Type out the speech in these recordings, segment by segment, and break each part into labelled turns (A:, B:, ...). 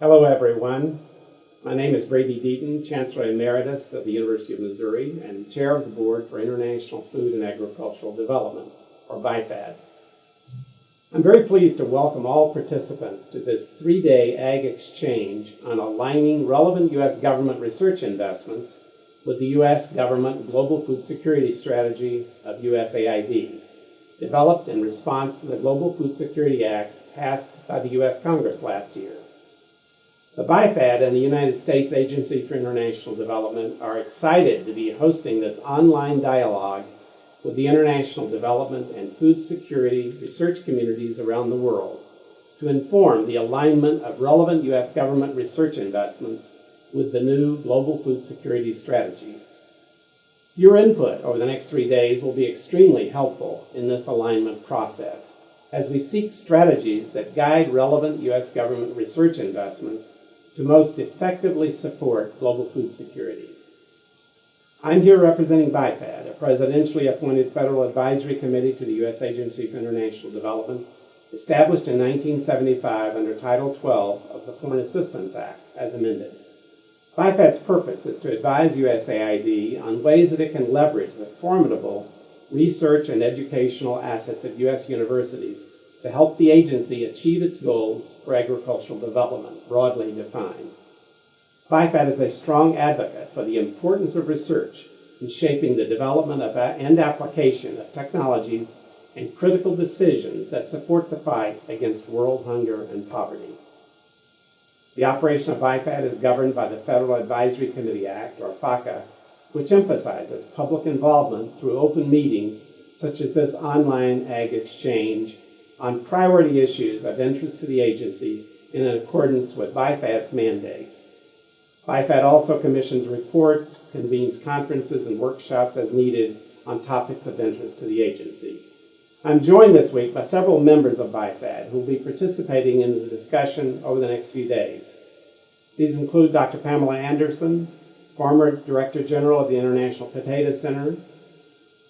A: Hello, everyone. My name is Brady Deaton, Chancellor Emeritus of the University of Missouri and Chair of the Board for International Food and Agricultural Development, or BIFAD. I'm very pleased to welcome all participants to this three-day Ag Exchange on aligning relevant U.S. government research investments with the U.S. government Global Food Security Strategy of USAID, developed in response to the Global Food Security Act passed by the U.S. Congress last year. The BIFAD and the United States Agency for International Development are excited to be hosting this online dialogue with the international development and food security research communities around the world to inform the alignment of relevant U.S. government research investments with the new Global Food Security Strategy. Your input over the next three days will be extremely helpful in this alignment process as we seek strategies that guide relevant U.S. government research investments to most effectively support global food security. I'm here representing BIFAD, a presidentially appointed federal advisory committee to the U.S. Agency for International Development, established in 1975 under Title 12 of the Foreign Assistance Act, as amended. BIFAD's purpose is to advise USAID on ways that it can leverage the formidable research and educational assets of U.S. universities to help the agency achieve its goals for agricultural development, broadly defined. BIFAD is a strong advocate for the importance of research in shaping the development of and application of technologies and critical decisions that support the fight against world hunger and poverty. The operation of BIFAD is governed by the Federal Advisory Committee Act, or FACA, which emphasizes public involvement through open meetings such as this online ag exchange on priority issues of interest to the agency in accordance with BIFAD's mandate. BIFAD also commissions reports, convenes conferences and workshops as needed on topics of interest to the agency. I'm joined this week by several members of BIFAD who will be participating in the discussion over the next few days. These include Dr. Pamela Anderson, former Director General of the International Potato Center,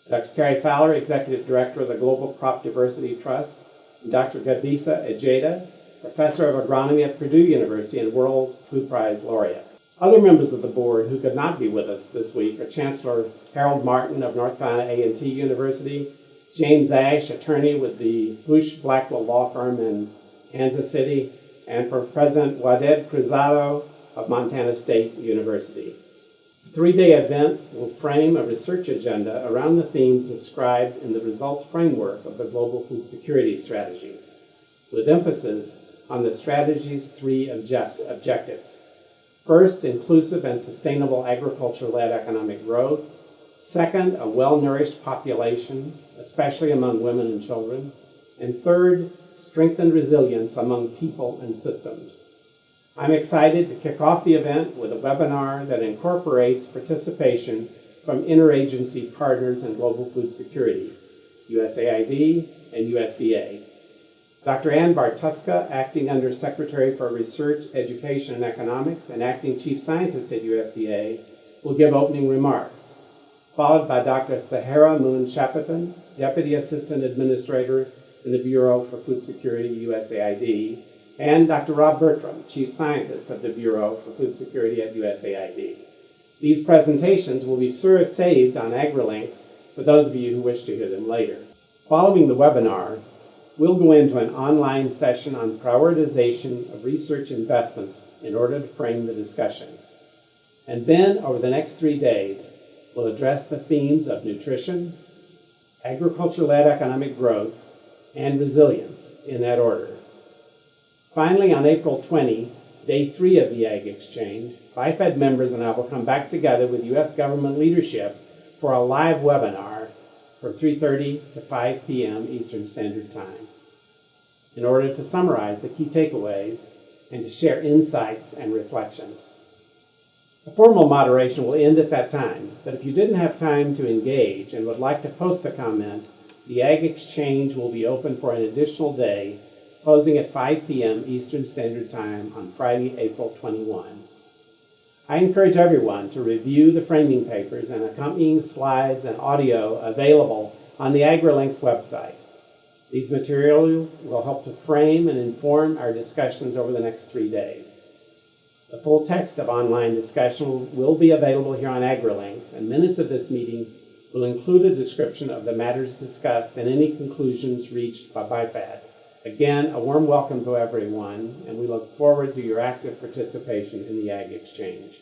A: Dr. Cary Fowler, Executive Director of the Global Crop Diversity Trust, Dr. Gebisa Ejeta, Professor of Agronomy at Purdue University and World Food Prize Laureate. Other members of the board who could not be with us this week are Chancellor Harold Martin of North Carolina A&T University, James Ash, attorney with the Husch Blackwell Law Firm in Kansas City, and for President Waded Cruzado of Montana State University. Three-day event will frame a research agenda around the themes described in the results framework of the Global Food Security Strategy, with emphasis on the strategy's three objectives. First, inclusive and sustainable agriculture-led economic growth. Second, a well-nourished population, especially among women and children. And third, strengthened resilience among people and systems. I'm excited to kick off the event with a webinar that incorporates participation from interagency partners in global food security, USAID and USDA. Dr. Ann Bartuska, Acting Under Secretary for Research, Education, and Economics, and Acting Chief Scientist at USDA, will give opening remarks, followed by Dr. Saharah Moon Chapotin, Deputy Assistant Administrator in the Bureau for Food Security, USAID, and Dr. Rob Bertram, Chief Scientist of the Bureau for Food Security at USAID. These presentations will be saved on AgriLinks for those of you who wish to hear them later. Following the webinar, we'll go into an online session on prioritization of research investments in order to frame the discussion. And then, over the next three days, we'll address the themes of nutrition, agriculture-led economic growth, and resilience in that order. Finally, on April 20, day three of the Ag Exchange, BIFAD members and I will come back together with U.S. government leadership for a live webinar from 3.30 to 5 p.m. Eastern Standard Time in order to summarize the key takeaways and to share insights and reflections. The formal moderation will end at that time, but if you didn't have time to engage and would like to post a comment, the Ag Exchange will be open for an additional day, closing at 5 p.m. Eastern Standard Time on Friday, April 21. I encourage everyone to review the framing papers and accompanying slides and audio available on the AgriLinks website. These materials will help to frame and inform our discussions over the next three days. The full text of online discussion will be available here on AgriLinks, and minutes of this meeting will include a description of the matters discussed and any conclusions reached by BIFAD. Again, a warm welcome to everyone, and we look forward to your active participation in the Ag Exchange.